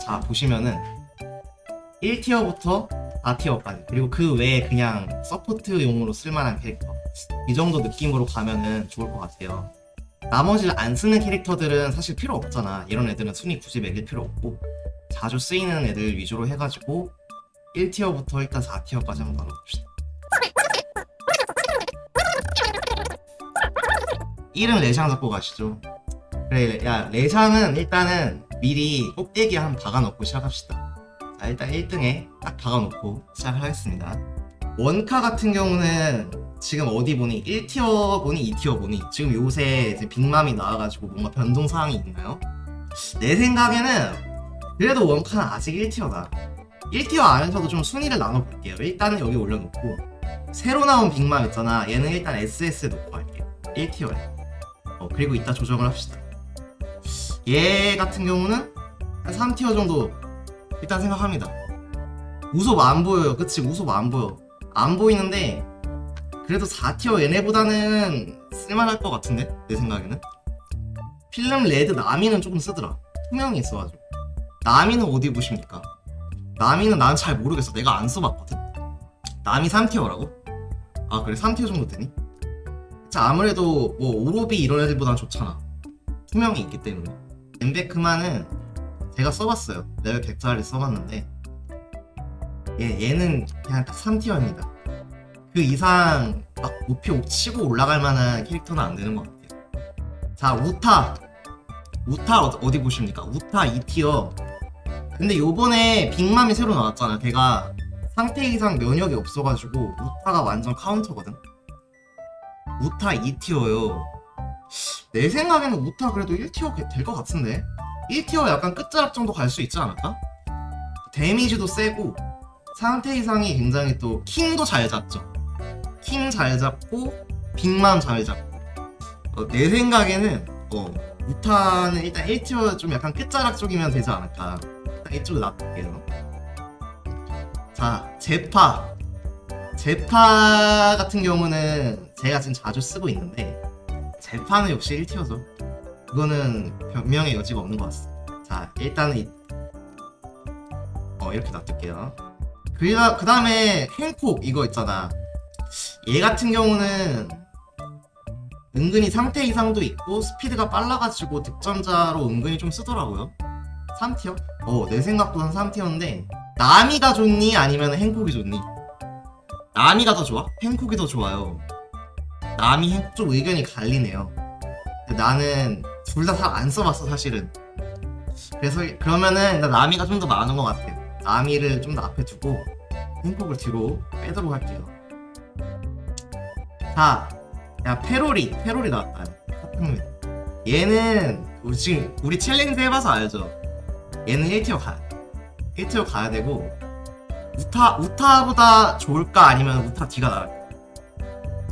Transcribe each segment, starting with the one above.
자 보시면은 1tier부터 4tier까지. 그리고 그 외에 그냥 support용으로 쓸만한 캐릭터. 이 정도 느낌으로 가면은 좋을 것 같아요. 나머지 안 쓰는 캐릭터들은 사실 필요 없잖아. 이런 애들은 순위 굳이 매길 필요 없고 자주 쓰이는 애들 위주로 해가지고 1tier부터 일단 4tier까지 한번 나눠봅시다. 1은 레샹 잡고 가시죠 그래 야 레샹은 일단은 미리 꼭대기에 한 박아놓고 시작합시다. 자 일단 1등에 딱 박아놓고 시작을 하겠습니다. 원카 같은 경우는 지금 어디 보니 1티어 보니 2티어 보니 지금 요새 이제 빅맘이 나와가지고 뭔가 변동사항이 있나요? 내 생각에는 그래도 원카는 아직 1티어다. 1티어 안에서도 좀 순위를 나눠볼게요. 일단은 여기 올려놓고 새로 나온 빅맘 있잖아. 얘는 일단 SS에 놓고 할게요. 1tier에. 어, 그리고 이따 조정을 합시다 얘 같은 경우는 한 3tier 정도 일단 생각합니다. 우솝 안 보여요. 그치? 우솝 안 보여. 안 보이는데 그래도 4tier 얘네보다는 쓸만할 것 같은데? 내 생각에는? 필름 레드 나미는 조금 쓰더라. 투명이 있어가지고. 나미는 어디 보십니까? 나미는 난 잘 모르겠어. 내가 안 써봤거든. 나미 3tier라고? 아 그래? 3tier 정도 되니? 자 아무래도 뭐 오로비 이런 애들보단 좋잖아. 투명이 있기 때문에 벤베크만은 제가 써봤어요. 레벨 100짜리 써봤는데. 얘, 얘는 그냥 딱 3tier입니다. 그 이상 막 높이 치고 올라갈 만한 캐릭터는 안 되는 것 같아요. 자 우타. 우타 어- 어디 보십니까? 우타 2tier. 근데 요번에 빅맘이 새로 나왔잖아요. 걔가 상태 이상 면역이 없어가지고 우타가 완전 카운터거든? 우타 2tier요 내 생각에는 우타 그래도 1tier 될 것 같은데. 1tier 약간 끝자락 정도 갈 수 있지 않을까? 데미지도 세고 상태 이상이 굉장히 또 킹도 잘 잡죠. 킹 잘 잡고 빅맘 잘 잡고. 어, 내 생각에는 어 우타는 일단 1티어 좀 약간 끝자락 쪽이면 되지 않을까. 일단 이쪽에 놔둘게요. 자 제파 제파 같은 경우는 제가 지금 자주 쓰고 있는데 제파는 역시 1티어죠. 그거는 변명의 여지가 없는 것 같습니다. 자 일단은 이- 어 이렇게 놔둘게요. 그, 그 다음에 행콕 이거 있잖아. 얘 같은 경우는 은근히 상태 이상도 있고 스피드가 빨라가지고 득점자로 은근히 좀 쓰더라고요. 3티어? 어내 생각보단 3티어인데 나미가 좋니? 아니면 행콕이 좋니? 나미가 더 좋아? 행콕이 더 좋아요 행콕 좀 의견이 갈리네요 나는 둘 다 잘 안 써봤어 사실은 그래서 그러면은 나 나미가 좀 더 많은 것 같아 나미를 좀 더 앞에 두고 행콕을 뒤로 빼도록 할게요 자, 야 페로리, 페로리 나왔다. 카탕민. 얘는 우리 지금 우리 challenge 해봐서 알죠. 얘는 1tier 가야 돼. 1tier 가야 되고 우타 우타보다 좋을까 아니면 우타 뒤가 나을까?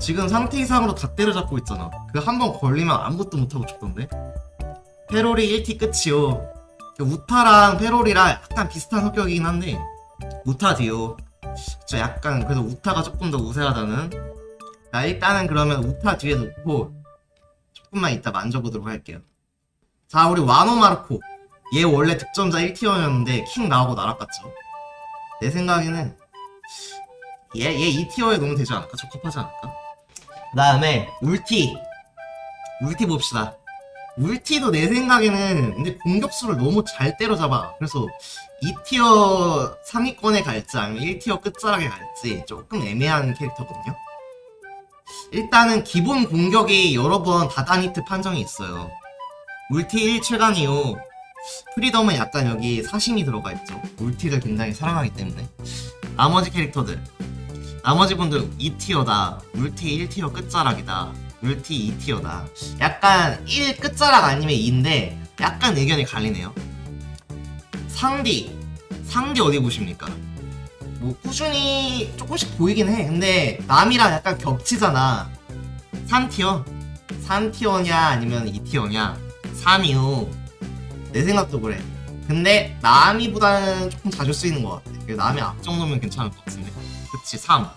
지금 상태 이상으로 다 때려잡고 있잖아. 그 한 번 걸리면 아무것도 못하고 죽던데. 페로리 1티 끝이요. 그 우타랑 페로리랑 약간 비슷한 성격이긴 한데 우타 D요. 저 약간 그래도 우타가 조금 더 우세하다는 자 일단은 그러면 우타 뒤에 놓고 조금만 이따 만져보도록 할게요 자 우리 와노 마르코 얘 원래 득점자 1티어였는데 킹 나오고 날아갔죠 내 생각에는 얘, 얘 2티어에 놓으면 되지 않을까? 적합하지 않을까? 그 다음에 울티 울티 봅시다 울티도 내 생각에는 근데 공격수를 너무 잘 때려잡아 그래서 2tier 상위권에 갈지 아니면 1tier 끝자락에 갈지 조금 애매한 캐릭터거든요 일단은 기본 공격이 여러 번 다단히트 판정이 있어요. 울티 1 최강 이후 프리덤은 약간 여기 사심이 들어가 있죠. 울티를 굉장히 사랑하기 때문에. 나머지 캐릭터들. 나머지 분들 2티어다. 울티 1티어 끝자락이다. 울티 2티어다. 약간 1 끝자락 아니면 2인데 약간 의견이 갈리네요. 상디. 상디 어디 보십니까? 뭐 꾸준히 조금씩 보이긴 해 근데 남이랑 약간 겹치잖아 3티어 3티어냐 아니면 2티어냐 3이요 내 생각도 그래 근데 남이보다는 조금 자주 쓰이는 것 같아 남이 앞 정도면 괜찮을 것 같은데 그치 3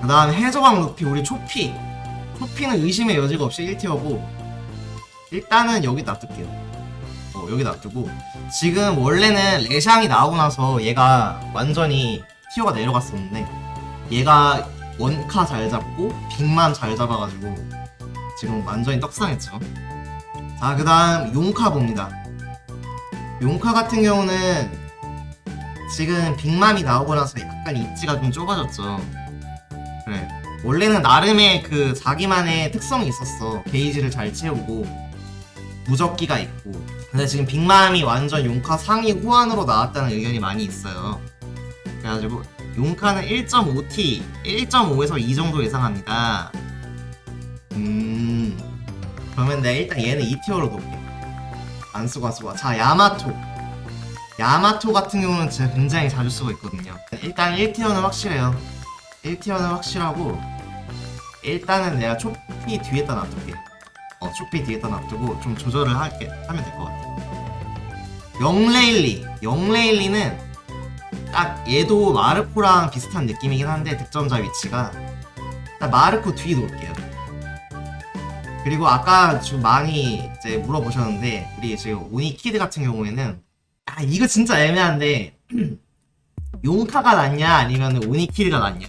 그 다음에 해적왕 루피 우리 초피. 초피는 의심의 여지가 없이 1티어고 일단은 여기 놔둘게요. 어, 여기 놔두고. 지금 원래는 레샹이 나오고 나서 얘가 완전히 티어가 내려갔었는데 얘가 원카 잘 잡고 빅맘 잘 잡아가지고 지금 완전히 떡상했죠. 자그 다음 용카 봅니다. 용카 같은 경우는 지금 빅맘이 나오고 나서 약간 입지가 좀 좁아졌죠. 그래. 원래는 나름의 그 자기만의 특성이 있었어. 게이지를 잘 채우고 무적기가 있고. 근데 지금 빅맘이 완전 용카 상위 호환으로 나왔다는 의견이 많이 있어요. 그래가지고 용카는 1.5T 1.5에서 2 정도 예상합니다. 음. 그러면 내가 일단 얘는 2티어로 놓을게. 안 쓰고 안 쓰고 자 야마토 야마토 같은 경우는 제가 굉장히 자주 쓰고 있거든요. 일단 1티어는 확실해요. 1티어는 확실하고 일단은 내가 초피 뒤에다 놔둘게. 어 초피 뒤에다 놔두고 좀 조절을 할게 하면 될 것 같아 영레일리. 영레일리는 딱 얘도 마르코랑 비슷한 느낌이긴 한데 득점자 위치가 딱 마르코 뒤에 놓을게요. 그리고 아까 좀 많이 이제 물어보셨는데 우리 지금 오니키드 같은 경우에는 아 이거 진짜 애매한데 용카가 낫냐 아니면 오니키드가 낫냐?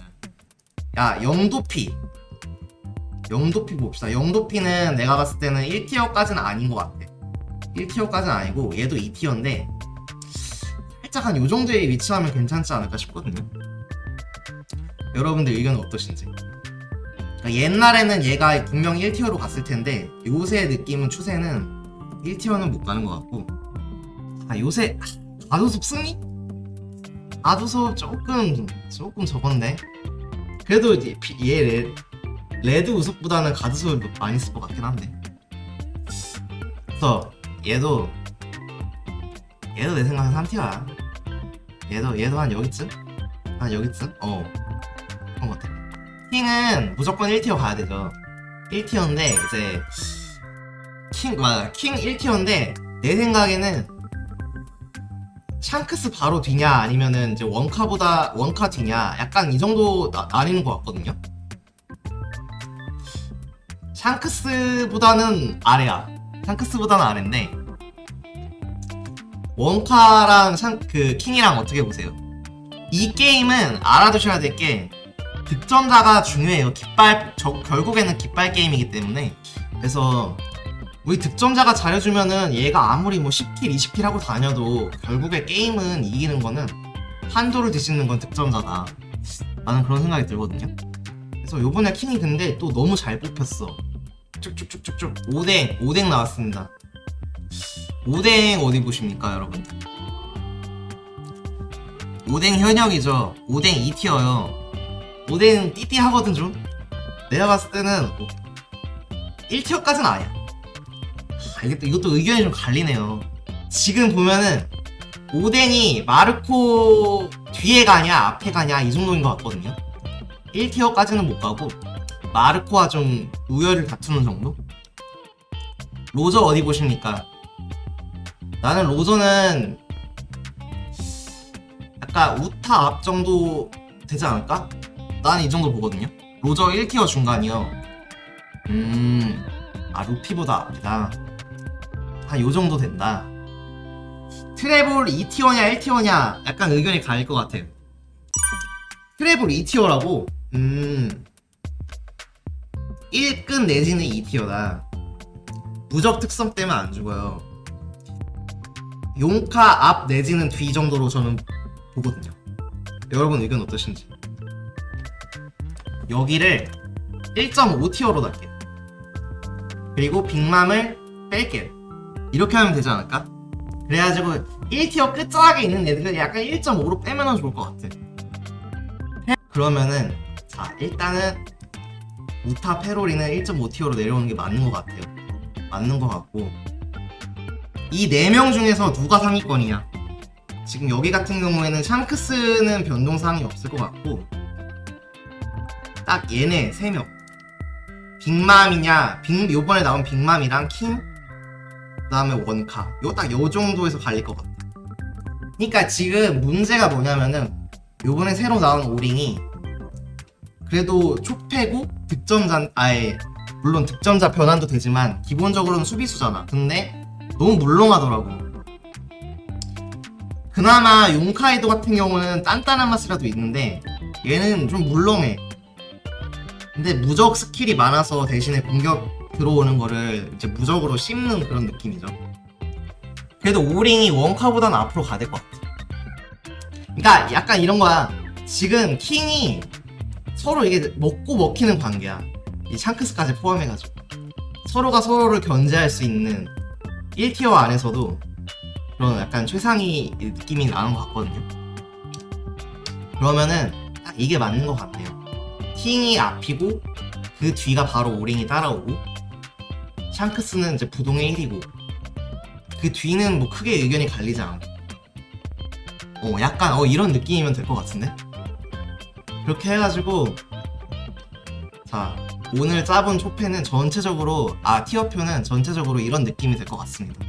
야 영도피. 영도피 봅시다. 영도피는 내가 봤을 때는 1티어까지는 아닌 것 같아. 1티어까지는 아니고 얘도 2티어인데 살짝 한 요정도에 위치하면 괜찮지 않을까 싶거든요. 여러분들 의견은 어떠신지. 그러니까 옛날에는 얘가 분명히 1tier로 갔을 텐데 요새 느낌은 추세는 1tier는 못 가는 것 같고 아 요새 갓우솝 승리? 갓우솝 조금 조금 적었네 그래도 이제 피- 얘 레, 레드 우솝보다는 갓우솝을 많이 쓸 것 같긴 한데 그래서 얘도 얘도 내 생각엔 3tier야 얘도 얘도 한 여기쯤? 한 여기쯤? 어 그런 것 같아 킹은 무조건 1티어 가야 되죠 1티어인데 이제 킹 맞아 킹 1티어인데 내 생각에는 샹크스 바로 뒤냐 아니면은 이제 원카보다 원카 뒤냐 약간 이 정도 나, 나뉘는 것 같거든요 샹크스보다는 아래야 샹크스보다는 아래인데 원카랑 샹, 그 킹이랑 어떻게 보세요? 이 게임은 알아두셔야 될 게 득점자가 중요해요. 깃발 저, 결국에는 깃발 게임이기 때문에 그래서 우리 득점자가 잘해주면은 얘가 아무리 뭐 10kill, 20kill 하고 다녀도 결국에 게임은 이기는 거는 판도를 뒤집는 건 득점자다. 나는 그런 생각이 들거든요. 그래서 요번에 킹이 근데 또 너무 잘 뽑혔어. 쭉쭉쭉쭉쭉 오뎅 오뎅 나왔습니다. 오뎅 어디 보십니까 여러분들? 오뎅 현역이죠. 오뎅 2티어요. 오뎅 띠띠하거든 좀. 내가 봤을 때는 1티어까지는 아니야. 또, 이것도 의견이 좀 갈리네요. 지금 보면은 오뎅이 마르코 뒤에 가냐 앞에 가냐 이 정도인 것 같거든요. 1티어까지는 못 가고 마르코와 좀 우열을 다투는 정도? 로저 어디 보십니까? 나는 로저는 약간 우타 앞 정도 되지 않을까? 나는 이 정도 보거든요. 로저 1tier 중간이요. 음, 아 루피보다 앞이다. 한 요 정도 된다. 트레볼 2tier냐 1tier냐 약간 의견이 갈릴 것 같아요. 트레볼 2tier라고? 음, 1급 내지는 2티어다. 무적 특성 때문에 안 죽어요. 용카 앞 내지는 뒤 정도로 저는 보거든요. 여러분 의견 어떠신지? 여기를 1.5티어로 달게요. 그리고 빅맘을 뺄게요. 이렇게 하면 되지 않을까? 그래가지고 1티어 끝자락에 있는 애들을 약간 1.5로 빼면 좋을 것 같아. 그러면은 자 일단은 우타 페로리는 1.5티어로 내려오는 게 맞는 것 같아요. 맞는 것 같고 이 4명 중에서 누가 상위권이냐? 지금 여기 같은 경우에는 샹크스는 변동사항이 없을 것 같고 딱 얘네 3명 빅맘이냐 빅, 요번에 나온 빅맘이랑 킹 그 다음에 원카 요 딱 요 정도에서 갈릴 것 같아 그니까 지금 문제가 뭐냐면은 요번에 새로 나온 오뎅이 그래도 초페고 득점자 아예 물론 득점자 변환도 되지만 기본적으로는 수비수잖아. 근데 너무 물렁하더라고. 그나마 용카이도 같은 경우는 단단한 맛이라도 있는데 얘는 좀 물렁해. 근데 무적 skill이 많아서 대신에 공격 들어오는 거를 이제 무적으로 씹는 그런 느낌이죠. 그래도 오링이 원카보다는 앞으로 가야 될 것 같아. 그러니까 약간 이런 거야. 지금 킹이 서로 이게 먹고 먹히는 관계야. 이 샹크스까지 포함해가지고 서로가 서로를 견제할 수 있는 1티어 안에서도 그런 약간 최상위 느낌이 나는 것 같거든요. 그러면은 딱 이게 맞는 것 같네요. 킹이 앞이고 그 뒤가 바로 오링이 따라오고 샹크스는 이제 부동의 1이고 그 뒤는 뭐 크게 의견이 갈리지 않고 어 약간 어 이런 느낌이면 될 것 같은데? 그렇게 해가지고 자 오늘 짜본 초패는 전체적으로 아 티어표는 전체적으로 이런 느낌이 될 것 같습니다